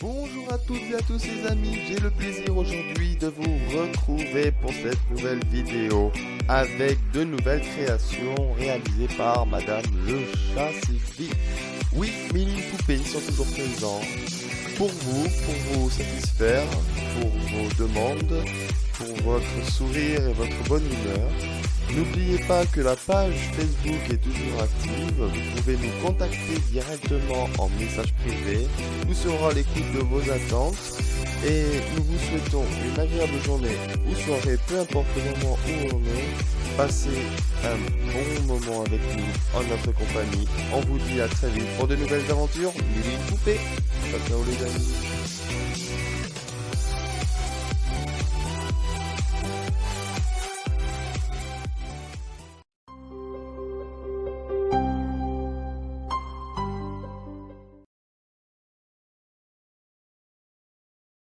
Bonjour à toutes et à tous les amis, j'ai le plaisir aujourd'hui de vous retrouver pour cette nouvelle vidéo avec de nouvelles créations réalisées par Madame le Chat Sylvie. Oui, mille poupées sont toujours présents pour vous, pour vous satisfaire, pour vos demandes, pour votre sourire et votre bonne humeur. N'oubliez pas que la page Facebook est toujours active, vous pouvez nous contacter directement en message privé, nous serons à l'écoute de vos attentes et nous vous souhaitons une agréable journée ou soirée, peu importe le moment où on est. Passez un bon moment avec nous en notre compagnie. On vous dit à très vite pour de nouvelles aventures. Mille poupées. Ciao ciao les amis.